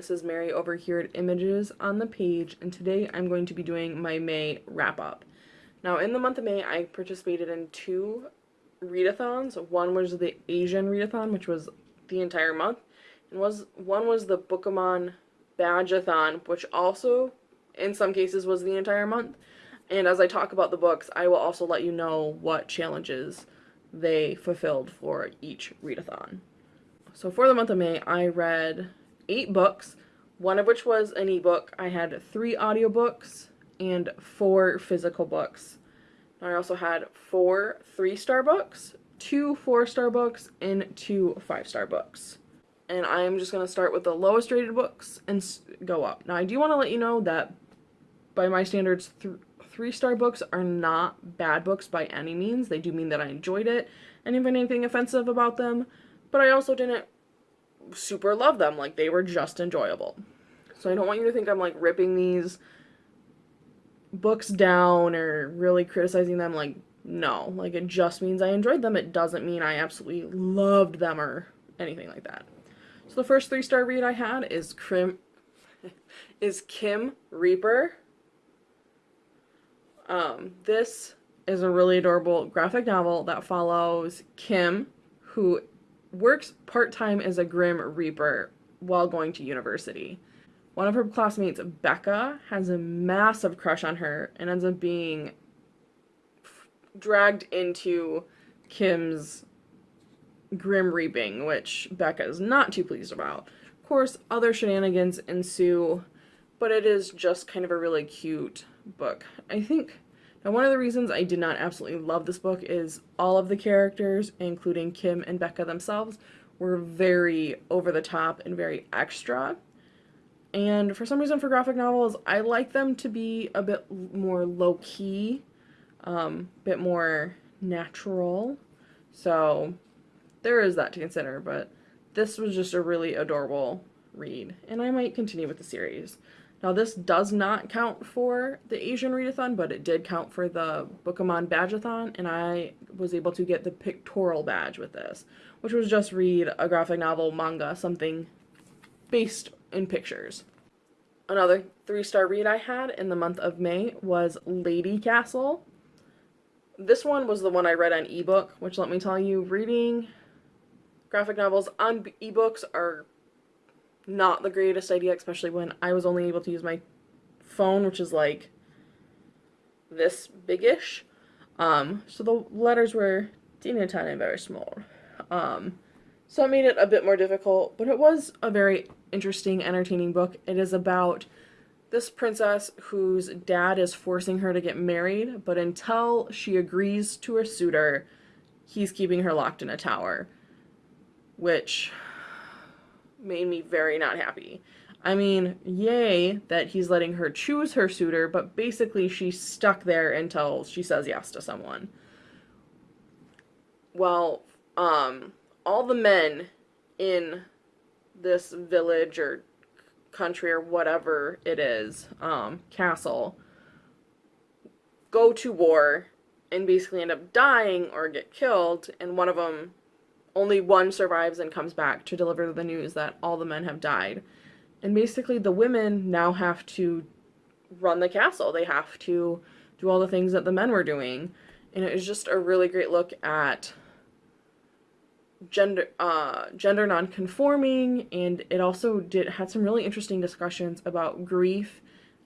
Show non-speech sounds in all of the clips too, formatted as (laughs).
this is Mary over here at Images on the Page, and today I'm going to be doing my May wrap-up. Now, in the month of May, I participated in two readathons. One was the Asian readathon, which was the entire month, and was one was the Bookemon Badgeathon, which also, in some cases, was the entire month. And as I talk about the books, I will also let you know what challenges they fulfilled for each readathon. So for the month of May, I read eight books, one of which was an ebook. I had three audiobooks and four physical books. I also had four three-star books, two four-star books, and two five-star books. And I'm just going to start with the lowest rated books and go up. Now, I do want to let you know that by my standards, th three-star books are not bad books by any means. They do mean that I enjoyed it and find anything offensive about them, but I also didn't super love them. Like, they were just enjoyable. So I don't want you to think I'm, like, ripping these books down or really criticizing them. Like, no. Like, it just means I enjoyed them. It doesn't mean I absolutely loved them or anything like that. So the first three-star read I had is Krim, (laughs) is Kim Reaper. Um, this is a really adorable graphic novel that follows Kim, who works part-time as a Grim Reaper while going to university. One of her classmates, Becca, has a massive crush on her and ends up being dragged into Kim's Grim Reaping, which Becca is not too pleased about. Of course, other shenanigans ensue, but it is just kind of a really cute book. I think now, one of the reasons I did not absolutely love this book is all of the characters, including Kim and Becca themselves, were very over the top and very extra. And for some reason, for graphic novels, I like them to be a bit more low key, a um, bit more natural. So there is that to consider, but this was just a really adorable read, and I might continue with the series. Now this does not count for the Asian readathon, but it did count for the Bookemon Badgeathon, and I was able to get the pictorial badge with this, which was just read a graphic novel, manga, something based in pictures. Another three-star read I had in the month of May was Lady Castle. This one was the one I read on ebook, which let me tell you, reading graphic novels on ebooks are not the greatest idea, especially when I was only able to use my phone, which is like this biggish. Um, so the letters were teeny tiny very small. Um, so it made it a bit more difficult, but it was a very interesting, entertaining book. It is about this princess whose dad is forcing her to get married, but until she agrees to a suitor, he's keeping her locked in a tower. Which made me very not happy. I mean, yay that he's letting her choose her suitor, but basically she's stuck there until she says yes to someone. Well, um, all the men in this village or country or whatever it is, um, castle, go to war and basically end up dying or get killed, and one of them only one survives and comes back to deliver the news that all the men have died. And basically, the women now have to run the castle. They have to do all the things that the men were doing. And it was just a really great look at gender uh, gender non-conforming and it also did had some really interesting discussions about grief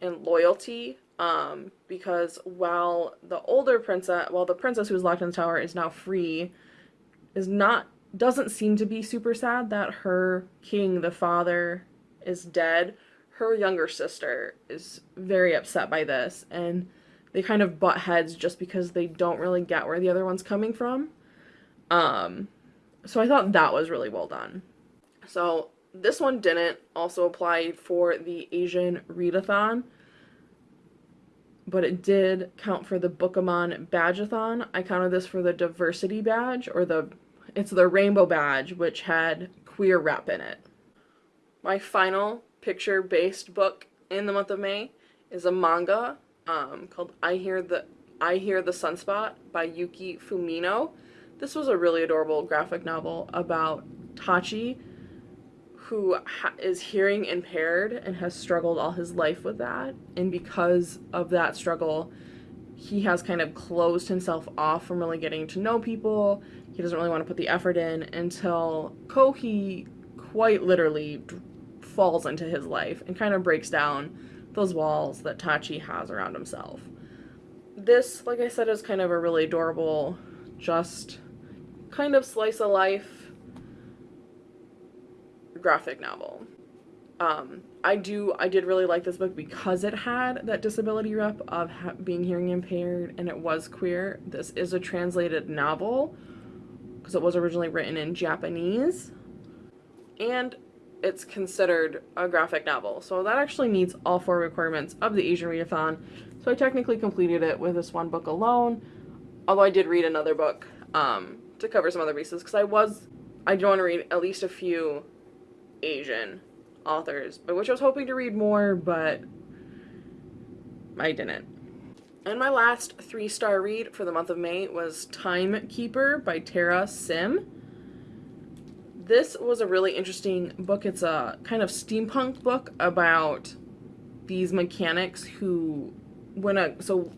and loyalty um, because while the older princess while the princess who was locked in the tower is now free is not doesn't seem to be super sad that her king, the father, is dead. Her younger sister is very upset by this, and they kind of butt heads just because they don't really get where the other one's coming from. Um, so I thought that was really well done. So this one didn't also apply for the Asian readathon, but it did count for the Bookemon Badgeathon. I counted this for the diversity badge or the it's the Rainbow Badge, which had queer rep in it. My final picture-based book in the month of May is a manga um, called I Hear the I Hear the Sunspot by Yuki Fumino. This was a really adorable graphic novel about Tachi, who is hearing impaired and has struggled all his life with that. And because of that struggle, he has kind of closed himself off from really getting to know people. He doesn't really want to put the effort in until Kohi quite literally falls into his life and kind of breaks down those walls that Tachi has around himself. This, like I said, is kind of a really adorable, just kind of slice of life graphic novel. Um, I do I did really like this book because it had that disability rep of being hearing impaired and it was queer. This is a translated novel because it was originally written in Japanese and it's considered a graphic novel. So that actually meets all four requirements of the Asian Readathon. So I technically completed it with this one book alone, although I did read another book um, to cover some other bases because I was I do want to read at least a few Asian authors, by which I was hoping to read more, but I didn't. And my last three star read for the month of May was Timekeeper by Tara Sim. This was a really interesting book. It's a kind of steampunk book about these mechanics who, when a, so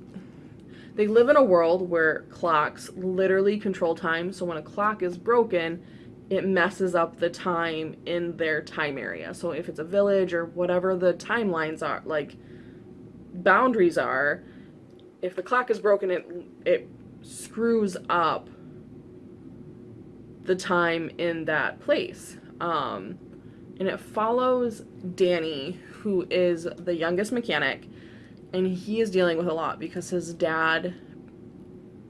they live in a world where clocks literally control time. So when a clock is broken, it messes up the time in their time area. So if it's a village or whatever the timelines are, like boundaries are, if the clock is broken, it it screws up the time in that place. Um, and it follows Danny, who is the youngest mechanic, and he is dealing with a lot because his dad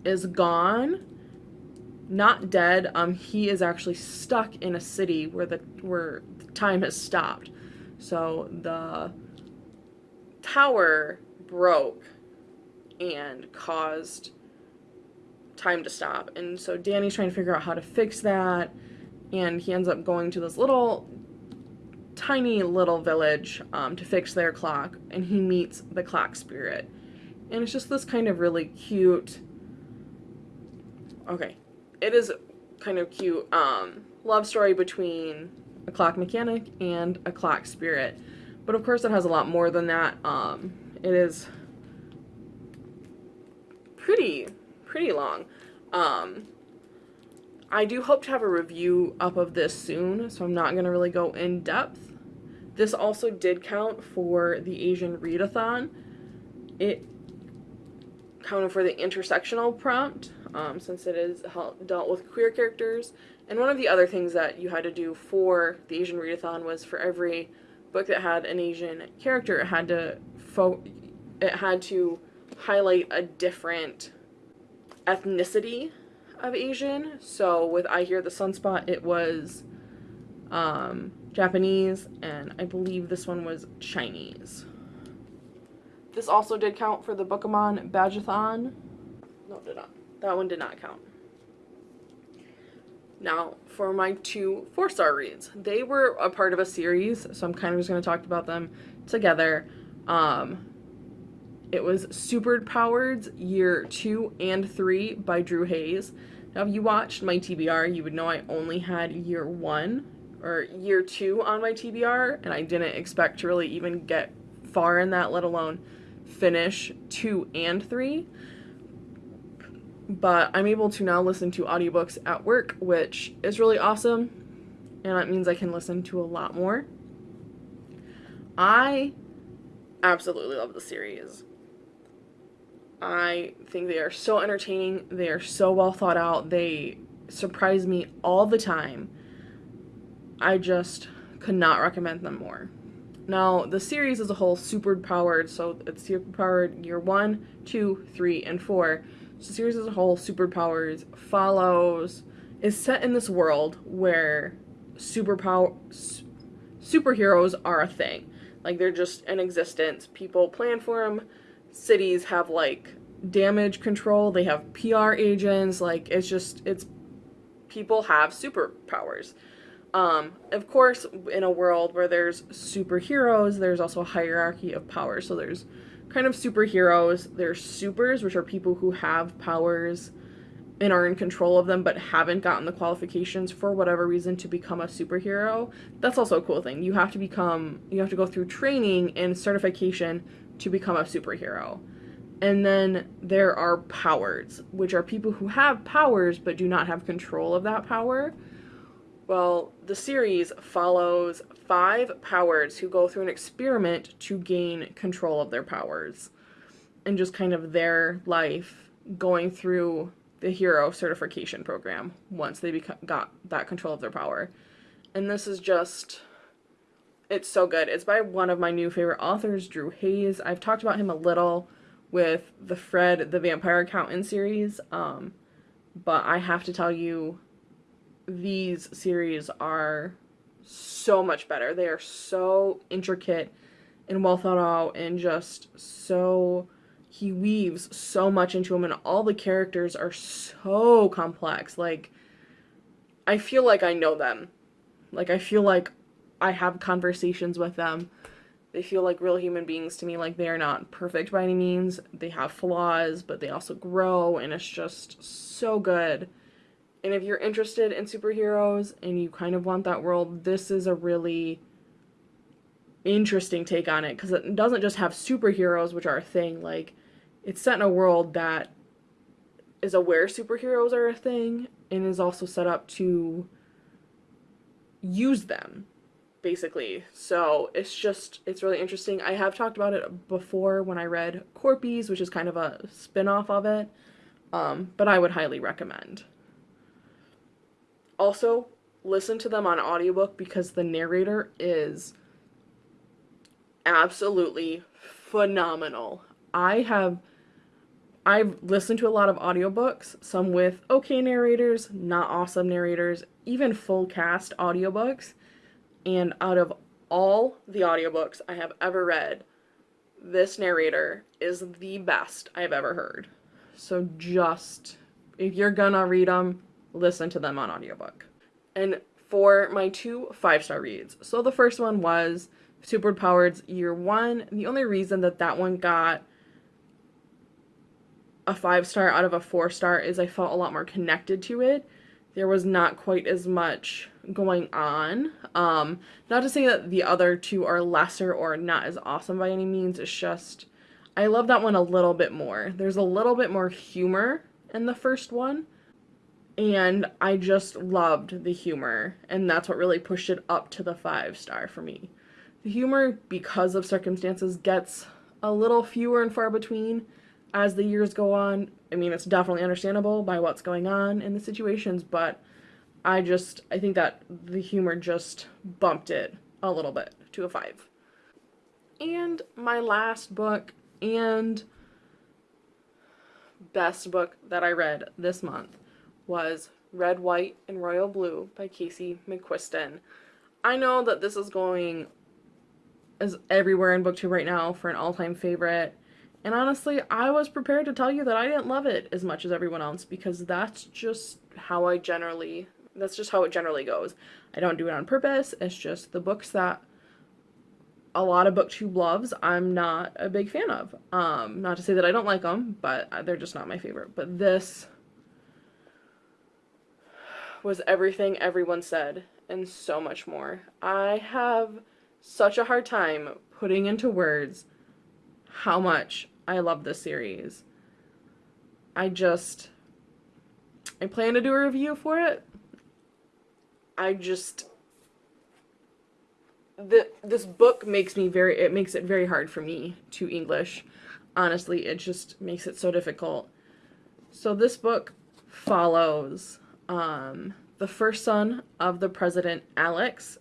is gone not dead. Um, he is actually stuck in a city where the where time has stopped. So the tower broke and caused time to stop. And so Danny's trying to figure out how to fix that. And he ends up going to this little, tiny little village um, to fix their clock. And he meets the clock spirit. And it's just this kind of really cute. Okay, it is kind of cute um, love story between a clock mechanic and a clock spirit. But of course, it has a lot more than that. Um, it is pretty, pretty long. Um, I do hope to have a review up of this soon, so I'm not going to really go in depth. This also did count for the Asian Readathon. It counted for the intersectional prompt, um, since it is dealt with queer characters. And one of the other things that you had to do for the Asian Readathon was for every book that had an Asian character, it had to it had to highlight a different ethnicity of Asian. So with I Hear the Sunspot, it was um, Japanese, and I believe this one was Chinese. This also did count for the Bookemon Badgeathon. No, did not. That one did not count. Now, for my two four star reads, they were a part of a series, so I'm kind of just going to talk about them together. Um, it was Superpowered Year 2 and 3 by Drew Hayes. Now, if you watched my TBR, you would know I only had Year 1 or Year 2 on my TBR, and I didn't expect to really even get far in that, let alone finish 2 and 3 but I'm able to now listen to audiobooks at work, which is really awesome, and that means I can listen to a lot more. I absolutely love the series. I think they are so entertaining, they are so well thought out, they surprise me all the time. I just could not recommend them more. Now, the series as a whole, super powered, so it's super powered year one, two, three, and four the series as a whole, Superpowers, follows, is set in this world where superpower, superheroes are a thing. Like, they're just in existence. People plan for them. Cities have, like, damage control. They have PR agents. Like, it's just, it's, people have superpowers. Um, of course, in a world where there's superheroes, there's also a hierarchy of power. So there's kind of superheroes. There's supers, which are people who have powers and are in control of them but haven't gotten the qualifications for whatever reason to become a superhero that's also a cool thing you have to become you have to go through training and certification to become a superhero. And then there are powers which are people who have powers but do not have control of that power. Well the series follows five powers who go through an experiment to gain control of their powers. And just kind of their life going through the hero certification program once they got that control of their power. And this is just it's so good. It's by one of my new favorite authors, Drew Hayes. I've talked about him a little with the Fred the Vampire Accountant series. Um, but I have to tell you these series are so much better. They are so intricate and well thought out and just so he weaves so much into him and all the characters are so complex like i feel like i know them like i feel like i have conversations with them. They feel like real human beings to me like they are not perfect by any means. They have flaws but they also grow and it's just so good. And if you're interested in superheroes and you kind of want that world this is a really interesting take on it because it doesn't just have superheroes which are a thing like it's set in a world that is aware superheroes are a thing and is also set up to use them basically. So it's just it's really interesting. I have talked about it before when i read corpies which is kind of a spin-off of it um, but i would highly recommend. Also listen to them on audiobook because the narrator is absolutely phenomenal. I have I've listened to a lot of audiobooks, some with okay narrators, not awesome narrators, even full cast audiobooks. And out of all the audiobooks I have ever read, this narrator is the best I've ever heard. So just, if you're gonna read them, listen to them on audiobook. And for my two five star reads, so the first one was Superpowered Year One. The only reason that that one got a five star out of a four star is I felt a lot more connected to it. There was not quite as much going on. Um, not to say that the other two are lesser or not as awesome by any means. It's just I love that one a little bit more. There's a little bit more humor in the first one. And I just loved the humor, and that's what really pushed it up to the five star for me. The humor, because of circumstances, gets a little fewer and far between as the years go on. I mean, it's definitely understandable by what's going on in the situations, but I just I think that the humor just bumped it a little bit to a 5. And my last book and best book that I read this month was Red, White, and Royal Blue by Casey McQuiston. I know that this is going as everywhere in booktube right now for an all-time favorite and honestly, I was prepared to tell you that I didn't love it as much as everyone else because that's just how I generally that's just how it generally goes. I don't do it on purpose. It's just the books that a lot of booktube loves, I'm not a big fan of. Um, not to say that I don't like them, but they're just not my favorite. But this was everything everyone said and so much more. I have such a hard time putting into words how much I love this series. I just I plan to do a review for it. I just the this book makes me very it makes it very hard for me to English. Honestly, it just makes it so difficult. So this book follows um, the first son of the president, Alex,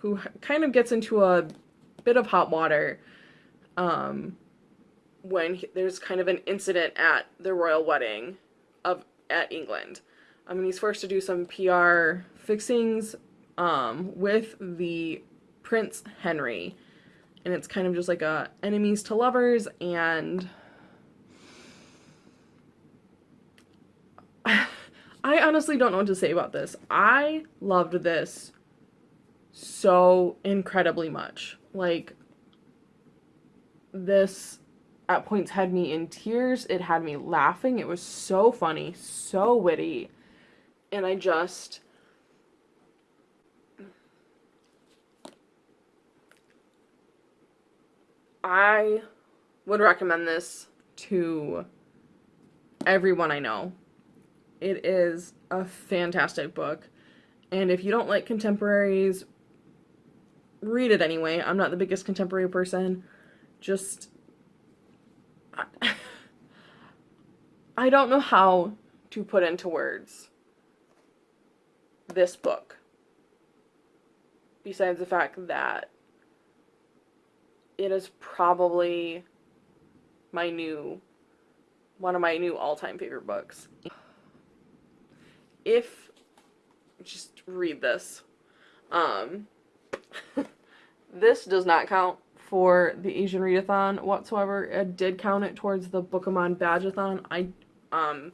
who kind of gets into a bit of hot water um, when he, there's kind of an incident at the royal wedding of at England. I mean, he's forced to do some PR fixings um, with the Prince Henry, and it's kind of just like a enemies to lovers and. (sighs) I honestly don't know what to say about this. I loved this so incredibly much. Like, this at points had me in tears. It had me laughing. It was so funny, so witty. And I just I would recommend this to everyone I know. It is a fantastic book. And if you don't like contemporaries, read it anyway. I'm not the biggest contemporary person. Just (laughs) I don't know how to put into words this book. Besides the fact that it is probably my new one of my new all-time favorite books. If just read this. Um (laughs) this does not count for the Asian Readathon whatsoever. I did count it towards the Bookemon Badgeathon. I um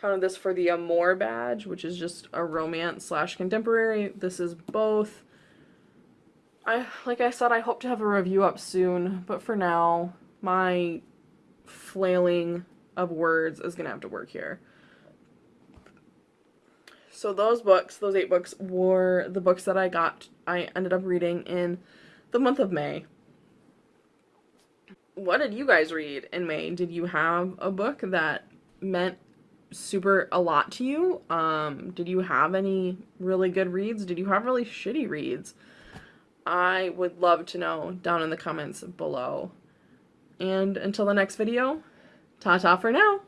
counted this for the Amour badge, which is just a romance slash contemporary. This is both. I like I said, I hope to have a review up soon, but for now, my flailing of words is gonna have to work here. So those books, those eight books, were the books that I got. I ended up reading in the month of May. What did you guys read in May? Did you have a book that meant super a lot to you? Um, did you have any really good reads? Did you have really shitty reads? I would love to know down in the comments below. And until the next video, ta-ta for now!